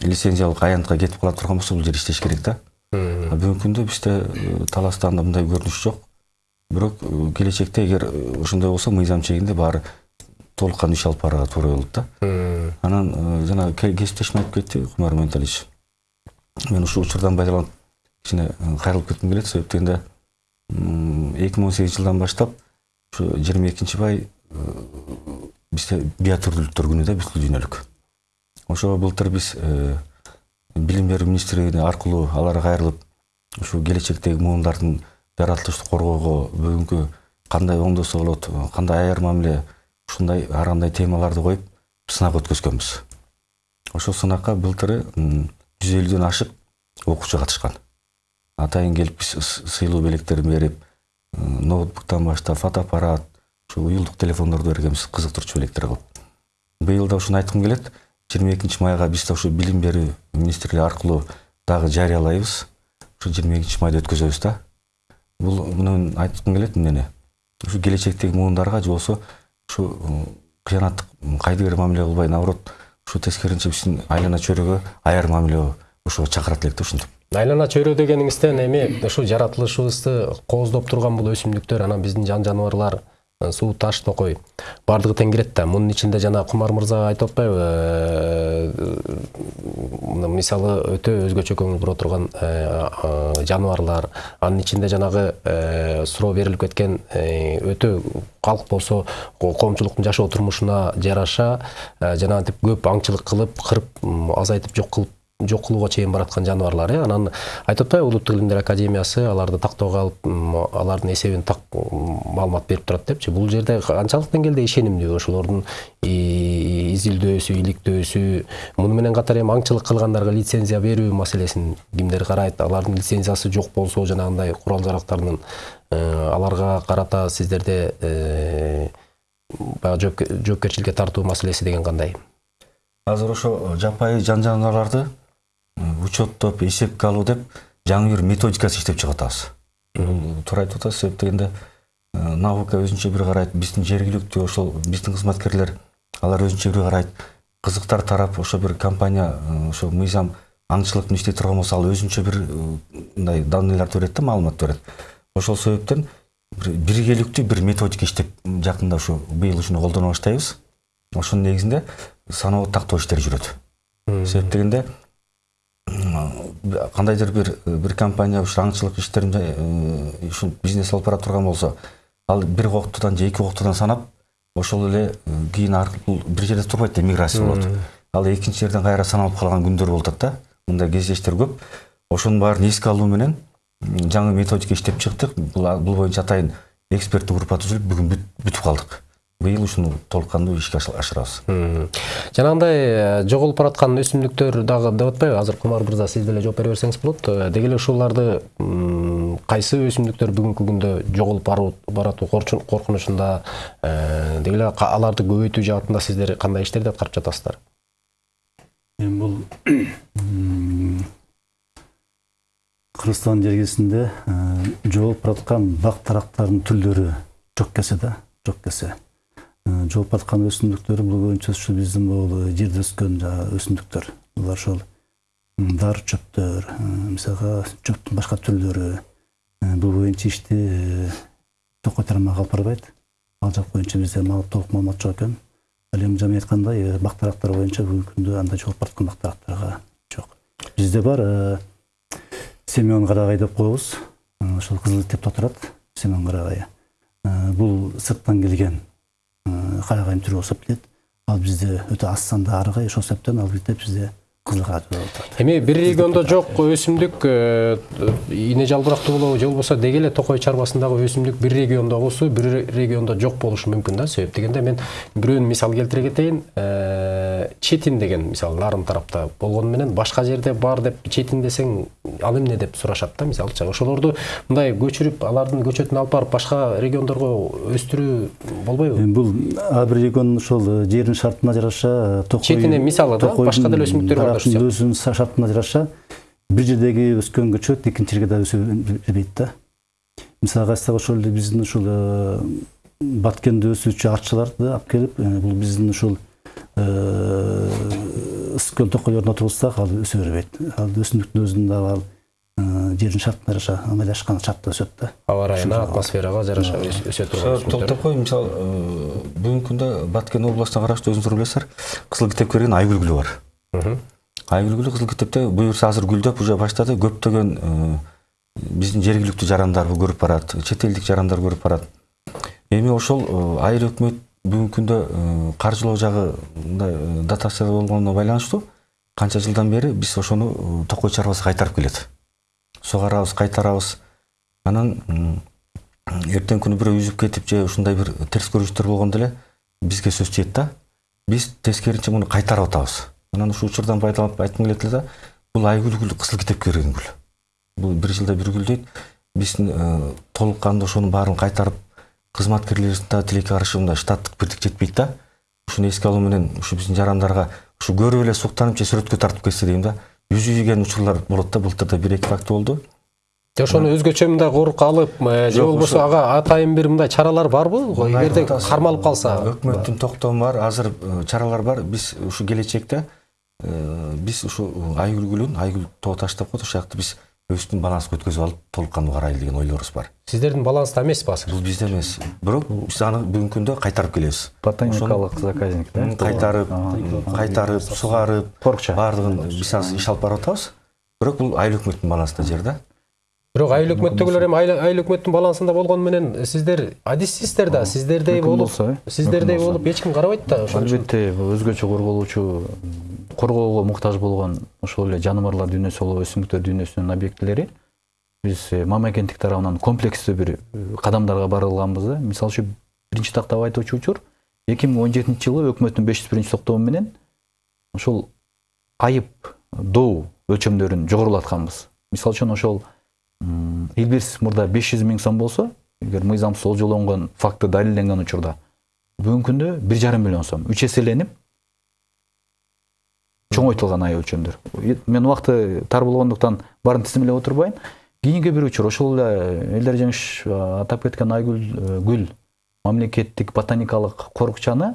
Speaker 2: лицензиялык аянтка кетип кала турган болсо бул жер иштеш керек да. А бүгүнкү күндө бизде э, таласта анда мындай көрүнүш жок. Бирок келечекте эгер ошондой болсо мыйзам чегинде баары толук кандуу иш алып барууга туура болот да. Анан э, жана ке- кесиптешим айтып кетти кумар менталич мен ушул учурдан пайдаланып кичине э, кайрылып кетким келет себеп дегенде эки миң он сегизинчи жылдан баштап ушу жыйырма экинчи май э, бизде биотүрдүүлүктөр күнү да бүткүл дүйнөлүк ошого былтыр биз билим берүү министрлигине аркылуу аларга кайрылып ушу келечектеги муундардын жаратылышты коргоого бүгүнкү кандай оңдосо болот кандай аяр мамиле ушундай ар кандай темаларды коюп сынак өткөзгөнбүз ошол сынакка былтыры жүз элүүдөн ашык окуучу катышкан атайын келип биз сыйлуу белектерин берип ноутбуктан баштап фотоаппарат ушу уюлдук телефондорду бергенбиз кызыктырчу белектер кылып быйыл да ушуну айткым келет жыйырма экинчи майга биз да ушу билим берүү министрлиги аркылуу дагы жарыялайбыз ушу жыйырма экинчи майда өткөзөбүз да. Бул муну айткым келет эмнени ушу келечектеги муундарга же болбосо ушу кыянаттык кайдыгер мамиле кылбай наоборот ушу тескерисинче биздин айлана чөйрөгө аяр мамиле ошого чакырат элек да ушинтип.
Speaker 1: Айлана чөйрө дегениңизден эми ушу жаратылышыбызды кооздоп турган бул өсүмдүктөр анан биздин жан жаныбарлар суу таш токой баардыгы тең да. Мунун ичинде жана кумар мырза айтып атпайбы мына мисалы өтө өзгөчө көңүл бура турган э, жаныбарлар анын ичинде жанагы э, суроо берилип кеткен э, өтө калк болсо ко- коомчулуктун жашоо турмушуна жараша э, жанагынтип көп аңчылык кылып кырып азайтып жок кылып жок кылууга чейин бараткан жаныбарлар э анан айтып атпайбы улуттук илимдер академиясы аларды тактоого алып алардын эсебин так маалымат берип турат депчи. Бул жерде канчалык деңгээлде ишенимдүү. Ошолордун изилдөөсү иликтөөсү муну менен катар эми аңчылык кылгандарга лицензия берүү маселесин кимдер карайт. Алардын лицензиясы жок болсо жанагындай курал жарактардын э, аларга карата сиздерде э, баягы жооп- жоопкерчиликке тартуу маселеси деген кандай?
Speaker 2: Азыр ошо жапайы жан жаныбарларды учеттоп эсепке алуу деп жаңы бир методикасы иштеп чыгып атабыз бул туура айтып атасыз себеп дегенде наука өзүнчө бир карайт биздин жергиликтүү ошол биздин кызматкерлер алар өзүнчө бир карайт кызыктар тарап ошо бир компания ошо мыйзам аңчылыктын иштей турган болсо ал өзүнчө бир мындай данныйларды берет да маалымат берет ошол себептен бир биргеликтүү бир методика иштеп жакында ушу быйыл ушуну колдоно баштайбыз ошонун негизинде санаулуу тактоо иштери жүрөт себеп дегенде кандайдыр бир бир компания ушу аңчылык иштерин э, ушу бизнес алып бара турган болсо ал бир коктудан же эки коктудан санап ошол эле э, кийин аркылуу бир жерде турбайт да миграция болот. Ал экинчи жерден кайра саналып калган күндөр болуп атат да мындай кездештер көп. Ошонун баарын эске алуу менен жаңы методика иштеп чыктык. Бул бул боюнча атайын эксперттик группа түзүлүп бүгүн бүт- бүтүп калдык. Быйыл ушуну толук кандуу ишке ашыр- ашырабыз
Speaker 1: Мм. жанагындай жоголуп бараткан өсүмдүктөр дагы деп атпайбы азыр кумар мырза сиз деле жооп бере берсеңиз болот деги эле ушуларды м, кайсы өсүмдүктөр бүгүнкү күндө жоголуп баратуу коркунучунда деги эле аларды көбөйтүү жаатында сиздер кандай иштерди аткарып жатасыздар
Speaker 3: эми бул кыргызстан жергесинде жоолуп бараткан бак тарактардын түрлөрү жок кесе да жок кесе Э, жоолуп бараткан өсүмдүктөр бул боюнча ушу биздин бул жерде өскөн жанагы өсүмдүктөр булар ошол дар чөптөр э, мисалга чөптүн башка түрлөрү э, бул боюнча ишти э, токой тармагы алып барбайт ал жак боюнча бизде толук маалымат жок экен ал эми жаман айткандай э, бак тарактар боюнча бүгүнкү күндө андай жоолуп бараткан бак тарактарга жок бизде бар э, семен карагай деп коебуз Э, ошол кызыл деп турат семен карагайы Э, бул сырттан келген карагайдын түрү болуп келет ал бизде өтө аз санда арыгай ошол себептен ал бизде бизде аталат
Speaker 1: эми бир региондо жок өсүмдүк э, ийне жалбырактуу болобу же болбосо деги эле токой чарбасындагы өсүмдүк бир региондо болсо бир региондо жок болушу мүмкүн да себеп дегенде мен бирөөнү мисал келтире кетейин. Э, четин деген мисалы нарын тарапта болгону менен башка жерде бар деп четин десең ал эмне? деп сурашат да мисалычы ошолорду мындай көчүрүп алардын көчөтүн алып барып башка региондорго өстүрүү болбойбу?
Speaker 3: Эми бул ар бир регион ошол э, жердин шартына жараша токой
Speaker 1: Четинен мисалы да, башка деле өсүмдүктөр бар
Speaker 3: са- шартына жараша бир жердеги өскөн көчөт экинчи жерге да өсө бербейт да. Мисалга айтсак ошол эле биздин ушул э, баткенде өсүүчү арчыларды алып келип э, бул биздин ушул э, ыс өскөн токойлордун отургузсак ал өсө бербейт. Ал өсүмдүктүн өзүнүн дагы ал э, жердин шартына жараша ыңгайлашкан шартта өсөт да.
Speaker 1: Аба ырайына атмосферага жараша өс- өсө турган
Speaker 2: токтоп кой мисалы бүгүнкү күндө баткен областына караштуу өзүңүздөр билесиздер кызыл китепке кирген айгүл гүлү бар айгүл гүлү кызыл китепте буюрса азыр гүлдөп уже баштады көптөгөн э, биздин жергиликтүү жарандар көрүп барат чет элдик жарандар көрүп барат эми ошол э, айыл өкмөт бүгүнкү күндө э, каржылоо жагы мындай э, дотация болгонуна байланыштуу канча жылдан бери биз ошону э, токой чарбасы кайтарып келет сугарабыз кайтарабыз анан эртеңки күнү бирөө үзүп кетип же ушундай бир терс көрүнүштөр болгондо эле бизге сөз тиет да биз тескерисинче муну кайтарып атабыз анан ушул учурдан пайдаланып айткым келет эле да бул айгүл гүл кызыл китепке кирген гүл бул бир жылда бир гүлдөйт биз э, толук кандуу ошонун баарын кайтарып кызматкерлерибиздин да тилекке каршы мындай штаттык бирдик жетпейт да. Ушуну эске алуу менен ушу биздин жарандарга ушу көрүп эле суктанып же сүрөткө тартып кетсе дейм да жүзүйген учурлар болот да былтыр да бир эки факт болду.
Speaker 1: Же ошону өзгөчө мындай корук алып э, же болбосо ага атайын бир мындай чаралар барбы эгерде кармалып калса.
Speaker 2: Өкмөттүн токтому бар азыр э, чаралар бар. Биз ушу келечекте биз ушу айгүл гүлүн айгүл тоо таш деп коет ошол жакты биз өбүздүн баланска өткөзүп алып толук кандуу карайлы деген ойлорубуз бар.
Speaker 1: Сиздердин баланста эмеспи азыр?
Speaker 2: Бул бизде эмес. Бирок биз аны бүгүнкү күндө кайтарып келебиз.
Speaker 4: Ботаникалык заказник да?
Speaker 2: Кайтарып кайтарып сугарып
Speaker 4: Корукча.
Speaker 2: баардыгын биз азыр иш алып барып атабыз. Бирок бул айыл өкмөттүн балансында жер да?
Speaker 1: Бирок айыл өкмөттөгүлөр эми айыл өкмөттүн балансында болгону менен сиздер адиссиздер да сиздердей болуп
Speaker 4: э.
Speaker 1: сиздердей болуп эч ким карабайт да ошон үчүн.
Speaker 4: албетте өзгөчө корголуучу коргоого муктаж болгон ошол эле жаныбарлар дүйнөсү болобу өсүмдүктөр дүйнөсүнүн объектилери биз э, мама кенттик тарабынан комплекстүү бир э, кадамдарга барылганбыз да. Мисалы үчүн биринчи тактап айтуучу учур эки миң он жетинчи жылы өкмөттүн беш жүз биринчи токтому менен ошол айып доо өлчөмдөрүн жогорулатканбыз мисалы үчүн ошол илбирс мурда беш жүз миң сом болсо эгер мыйзамсыз олжолонгон факты далилденген учурда бүгүнкү күндө бир жарым миллион сом. Үч эселенип чоңойтулган ай өлчөмдөр мен убакыты тар болгондуктан баарын тизимелеп отурбайм кийинки бир учур ошол эле элдер жеңиш а, атап кеткен айгүл э, гүл мамлекеттик ботаникалык корукчаны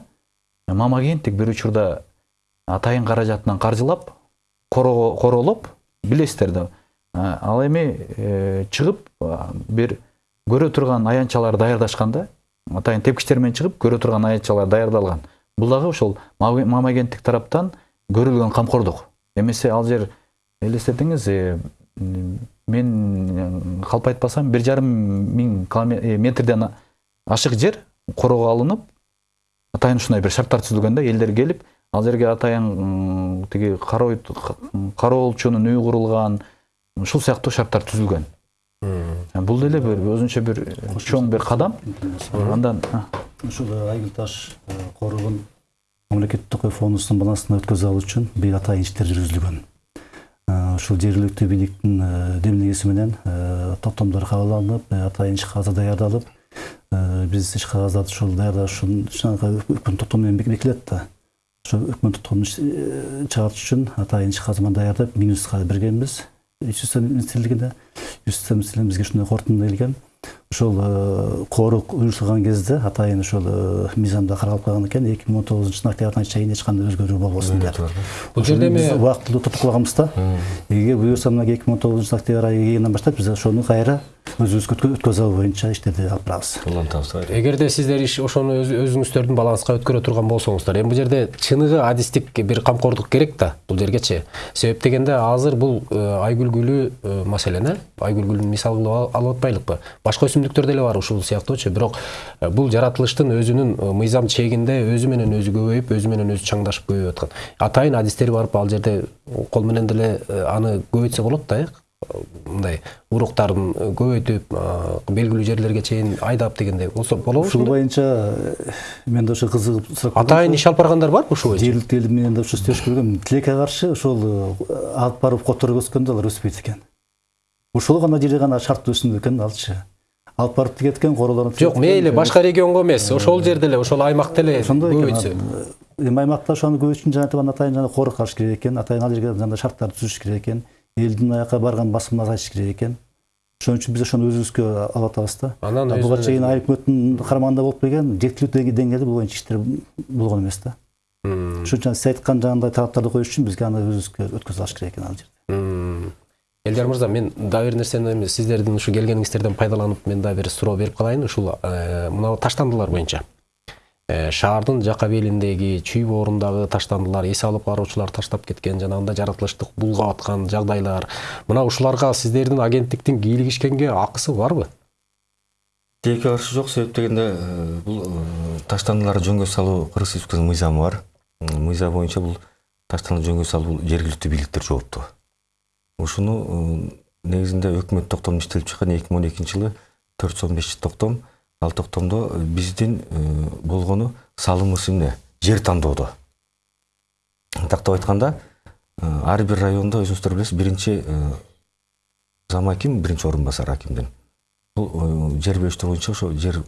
Speaker 4: мама кенттик бир учурда атайын каражатынан каржылап короо- короолоп билесиздер да ал эми э, чыгып бир көрө турган аянтчалар даярдашкан да атайын тепкичтер менен чыгып көрө турган аянтчалар даярдалган бул дагы ошол Мама- мама кенттик тараптан көрүлгөн камкордук. Эмесе ал жер элестетиңиз э, мен э, калп айтпасам бир жарым миң киломе- э, метрден ашык жер короого алынып атайын ушундай бир шарттар түзүлгөн да элдер келип ал жерге атайын тиги кароо кароолчунун үйү курулган ушул сыяктуу шарттар түзүлгөн. Бул деле бир өзүнчө бир чоң бир кадам. андан
Speaker 3: ушул айгүл таш коругун мамлекеттик фондунун балансына өткөзүп алуу үчүн бир атайын иштер жүргүзүлгөн Э, ушул жергиликтүү бийликтин э, демилгеси менен э, токтомдор кабыл атайын иш кагаздар даярдалып биз иш кагаздарды ушул даярдашын өкмөт токтому менен бекилет да. Ошо өкмөт токтомун чыгартыш үчүн атайын иш кагазды даярдап минюстка бергенбиз ички министрлигине юстиция министрлигине бизге ушундай корутунду келген. Ошол э, корук уюштурган кезде атайын ошол э, мыйзамда каралып калган экен эки миң он тогузунчу жылдын октябрына чейин эч кандай өзгөрүү болбосун деп
Speaker 1: бул жерде эми
Speaker 3: убактылуу токтоп калганбыз да. Эгер буюрса мына эки миң он тогузунчу октябрь айы келгенден баштап биз ошону кайра өзүбүзгө өткөзүп алуу боюнча иштерди алып барабыз.
Speaker 2: Улантабыз
Speaker 1: эгерде сиздер иш ошону өз- өзүңүздөрдүн баланска өткөрө турган болсоңуздар эми бул жерде чыныгы адистик бир камкордук керек да бул жергечи себеп дегенде азыр бул э, айгүл гүлү маселен э айгүл гүлүн мисал кылып ал- алып атпайлыкпы? Башка өсүмдүктөр деле бар ушул сыяктуучу бирок э, бул жаратылыштын өзүнүн э, мыйзам чегинде өзү менен өзү көбөйүп өзү менен өзү чаңдашып көбөйүп аткан. Атайын адистер барып ал жерде кол менен деле э, аны көбөйтсө болот да э мындай уруктарын көбөйтүп белгилүү жерлерге чейин айдап дегендей болсо болобу
Speaker 3: ушул боюнча мен да ошо кызыгып сурап
Speaker 1: атайын иш алып баргандар барбы ушул боюнча?
Speaker 3: Жергиликтүү эл менен да ушул иштешип көргөм тилекке каршы ошол алып барып которуп өскөндө алар өспөйт экен ушул гана жерде гана шарттуу өсүмдүк экен алчы. Алып барып тигет экен королоруп
Speaker 1: жок мейли башка регионго эмес ошол жерде эле ошол аймакта эле
Speaker 3: ошондой
Speaker 1: көбөйтсө
Speaker 3: эми аймакта ошону көбөйтүш үчүн жана атайын атайын жана корук алыш керек экен атайын ал жерге жана шарттарды түзүш керек экен элдин аяка барган басымын азайтыш керек экен ошон үчүн биз ошону өзүбүзгө алып атабыз да.
Speaker 1: Анан
Speaker 3: буга чейин айыл өкмөттүн карамагында болуп келген жергиликтүү деңгээлде бул боюнча иштер болгон эмес да ушул жана сиз айткан жанагындай талаптарды коюш үчүн бизге аны өзүбүзгө өткөзүп алыш керек экен ал жерде.
Speaker 1: Элдар мырза мен дагы бир нерсени эми сиздердин ушу келгениңиздерден пайдаланып мен дагы бир суроо берип калайын ушул э, мына таштандылар боюнча Э, шаардын жака белиндеги чүй боорундагы таштандылар эс алып баруучулар таштап кеткен жанагындай жаратылыштык булгап аткан жагдайлар мына ушуларга сиздердин агенттиктин кийлигишкенге акысы барбы
Speaker 2: тилекке каршы жок себеп дегенде э, бул таштандыларды жөнгө салуу кыргыз республикасынын мыйзамы бар. Мыйзам боюнча бул таштанды жөнгө салуу жергиликтүү бийликтер жооптуу ушуну э, негизинде өкмөт токтомун иштелип чыккан эки миң он экинчи жылы төрт жүз он беш токтом. Ал токтомдо э, биздин э, болгону салымыбыз эмне? Жер тандоодо. Тактап айтканда ар бир райондо өзүңүздөр билесиз биринчи зам аким биринчи орун басар акимдин. Бул жер берүүчүлөр боюнча ошо жер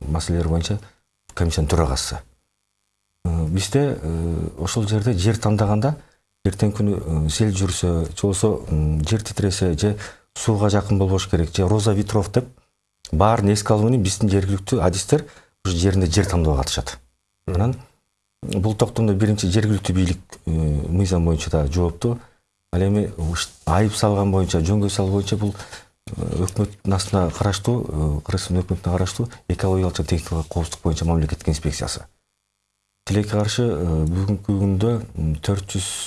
Speaker 2: маселелери боюнча комиссиянын төрагасы. Бизде ошол жерде жер тандаганда эртеңки күнү э, сел жүрсө же болбосо жер титиресе же сууга жакын болбош керек. Же роза ветров деп баарын эске алуу менен биздин жергиликтүү адистер ушу жеринде жер тандоого катышат анан бул токтомдо биринчи жергиликтүү бийлик э, мыйзам боюнча да жооптуу ал эми айып салган боюнча жөнгө салуу боюнча бул э, өкмөттүн астына караштуу э, кыргызстан өкмөтүнө караштуу экологиялык жана техникалык коопсуздук боюнча мамлекеттик инспекциясы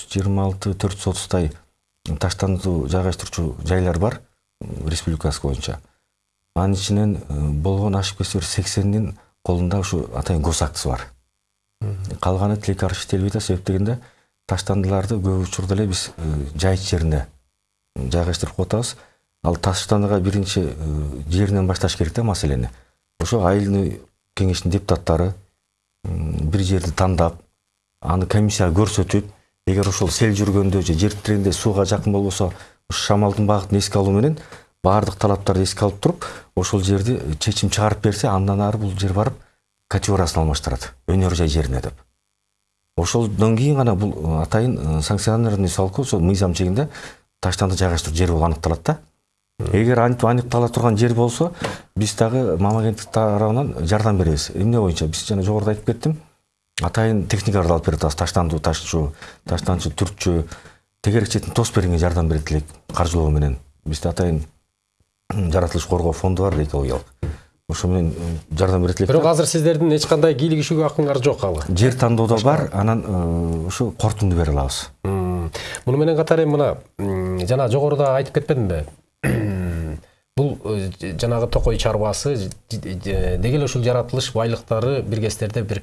Speaker 2: жыйырма алты төрт жүз отуздай таштанды жайгаштыруучу жайлар бар республикасы боюнча анын ичинен болгон ашып кетсе бир сексенинин колунда ушу атайын гос актысы бар калганы тилекке каршы иштелбей атат себеп дегенде таштандыларды көп учурда эле биз жайыт жерине жайгаштырып коюп атабыз ал таштандыга биринчи жеринен башташ керек да маселени ошо айылный кеңештин депутаттары м, бир жерди тандап аны комиссияга көрсөтүп эгер ошол сел жүргөндө же жер титирегенде сууга жакын болбосо шамалдын багытын эске алуу менен баардык талаптарды эске алып туруп ошол жерди чечим чыгарып берсе андан ары бул жер барып категориясын алмаштырат өнөр жай жерине деп. Ошолдон кийин гана бул атайын санкционированный салку ошол мыйзам чегинде таштанды жайгаштыруу жери болуп аныкталат да. Эгер антип аныктала турган жер болсо биз дагы мам агенттик тарабынан жардам беребиз. Эмне боюнча биз жана жогоруда айтып кеттим. Атайын техникаларды алып берип атабыз таштандуу ташчу таштанчы түртчү тегерек четин тосуп бергенге жардам берет элек каржылоо менен. Бизде атайын жаратылыш коргоо фонду бар экологиялык ошо менен жардам берет элек
Speaker 1: бирок азыр сиздердин эч кандай кийлигишүүгө акыңар жок ал.
Speaker 2: Жер тандоодо бар анан э, ушу кортунду бере алабыз.
Speaker 1: Муну менен катар эми мына жана жогоруда айтып кетпедимби бул э, жанагы токой чарбасы деги эле ушул жаратылыш байлыктары бир кездерде бир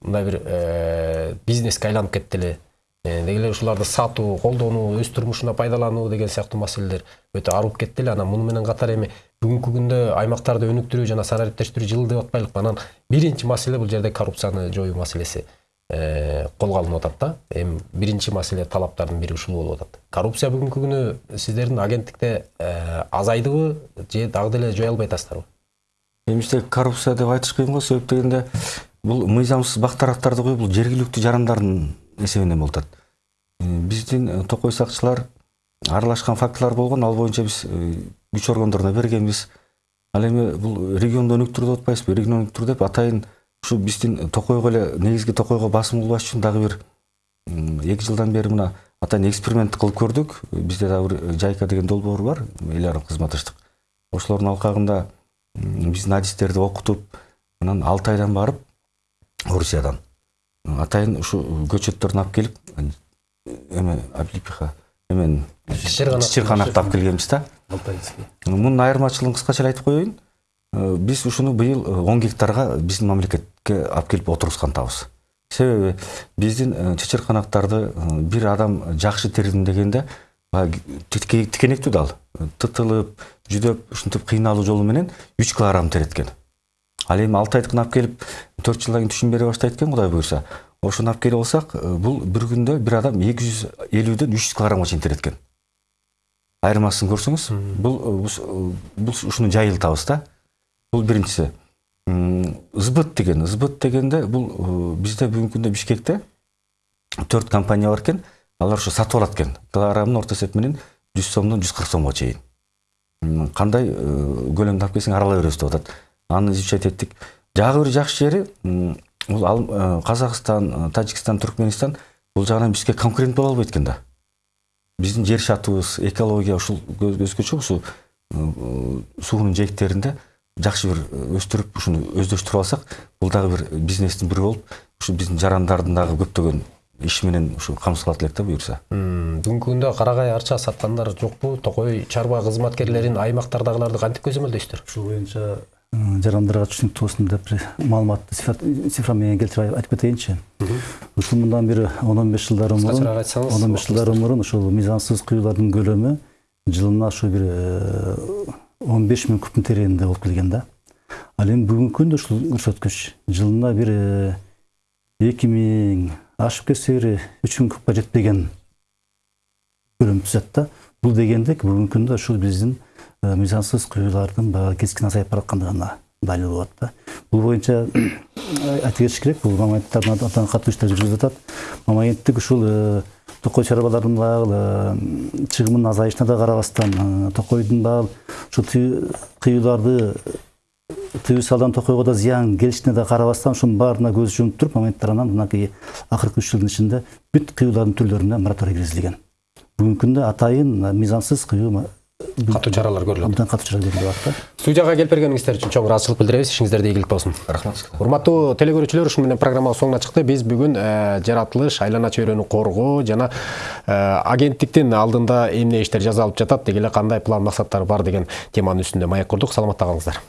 Speaker 1: мындай бир э, бизнеске айланып кетти эле деги эле ушуларды сатуу колдонуу өз турмушуна пайдалануу деген сыяктуу маселелер өтө арып кетти эле анан муну менен катар эми бүгүнкү күндө аймактарды өнүктүрүү жана санариптештирүү жылы деп атпайлыкпы анан биринчи маселе бул жерде коррупцияны жоюу маселеси колго алынып атат да. Эми биринчи маселе талаптардын бири ушул болуп атат. Коррупция бүгүнкү күнү сиздердин агенттикте э, азайдыбы же дагы деле жое албай атасыздарбы?
Speaker 2: Эми коррупция деп айтыш кыйын го себеп дегенде бул мыйзамсыз бак тарактарды коюп бул жергиликтүү жарандардын эсебинен болуп атат. Э, биздин э, токой сакчылар аралашкан фактылар болгон ал боюнча биз э, күч органдарына бергенбиз. Ал эми бул регионду өнүктүрүү деп атпайбызбы регион өнүктүрүү деп атайын ушу биздин токойго эле негизги токойго басым кылбаш үчүн дагы бир эки жылдан бери мына атайын эксперимент кылып көрдүк. Бизде дагы бир жайка деген долбоор бар эл аралык кызматташтык ошолордун алкагында биздин адистерди окутуп анан алты айдан барып орусиядан. Атайын ушу көчөттөрүн алып келип эме облепиха эмен
Speaker 1: Чычырганак.
Speaker 2: чычырганакты алып келгенбиз да. Мунун айырмачылыгын кыскача эле айтып коеюн. Э, биз ушуну быйыл э, он гектарга биздин мамлекетке алып келип отургузгантабыз себеби биздин э, чычырканактарды э, бир адам жакшы тердим дегенде тикенектүү дал. Тытылып жүдөп ушинтип кыйналуу жолу менен үч килограмм тереткен. Ал эми алты айдыкын алып келип төрт жылдан кийин түшүм бере баштайт экен кудай буюрса ошону алып келип алсак э, бул бир күндө бир адам эки жүз элүүдөн үч жүз килограммга чейин тереткен. Айырмасын көрсөңүз бул э, э, бул ушуну жайылтабыз да. Бул биринчиси М, сбыт деген сбыт дегенде бул э, бизде бүгүнкү күндө бишкекте төрт компания бар экен алар ушу сатып алат экен килограммын орто эсеп менен жүз сомдон жүз кырк сомго чейин кандай көлөмдү алып келсең аралай беребиз деп атат аны изучать эттик жагы бир жакшы жери бул казакстан тажикстан түркменистан бул жагынан бизге конкурент боло албайт экен да. Биздин жер шартыбыз экология ушул өзгөчө ушул суунун жээктеринде жакшы бир өстүрүп ушуну өздөштүрүп алсак бул дагы бир бизнестин бири болуп ушу биздин жарандардын дагы көптөгөн иши менен ушу камсыз кылат элек да буюрса
Speaker 1: бүгүнкү күндө карагай арча саткандар жокпу токой чарба кызматкерлерин аймактардагыларды кантип көзөмөлдөйсүздөр
Speaker 3: ушул боюнча жарандарга түшүнүктүү болсун деп бир маалыматты цифра- цифра менен келтирип айтып кетейинчи ушул мындан бир он он беш жылдар мурун
Speaker 1: Кыскачараак айтсаңыз,
Speaker 3: он он беш жылдар мурун ушул мыйзамсыз куюулардын көлөмү жылына ушу бир он беш миң кубтун тереңинде болуп келген да. Ал эми бүгүнкү күндө ушул көрсөткүч жылына бир эки миң ашып кетсе бир үч миң кубка жетпеген көлөм түзөт да. Бул дегендик бүгүнкү күндө ушул биздин э, мыйзамсыз куюулардын баягы кескин азайып бараткандыгына далил болот да. Бул боюнча айта кетиш керек бул мамаенттардын абдан катуу иштер жүргүзүлүп атат ушул э, токой чарбалардын баягы э, чыгымынын азайышына да карабастан токойдун баягы ушул тыю- кыюуларды тыюу салдан токойго да зыян келишине да карабастан ушунун баарына көз жумуп туруп анан мынакей акыркы үч жылдын ичинде бүт кыюулардын түрлөрүнө мораторий киргизилген бүгүнкү күндө атайын мыйзамсыз кыюу
Speaker 1: катуу чаралар көрүлөт.
Speaker 3: Абдан катуу чара көрүлүп атат да.
Speaker 1: Студияга келип бергениңиздер үчүн чоң ыраазычылык билдиребиз. Ишиңиздерде ийгилик болсун.
Speaker 2: Рахмат
Speaker 1: урматтуу телекөрүүчүлөр ушуну менен программабыз соңуна чыкты. Биз бүгүн э, жаратылыш айлана чөйрөнү коргоо жана э, агенттиктин алдында эмне иштер жасалып жатат деги эле кандай план максаттары бар деген теманын үстүндө маек курдук. Саламатта калыңыздар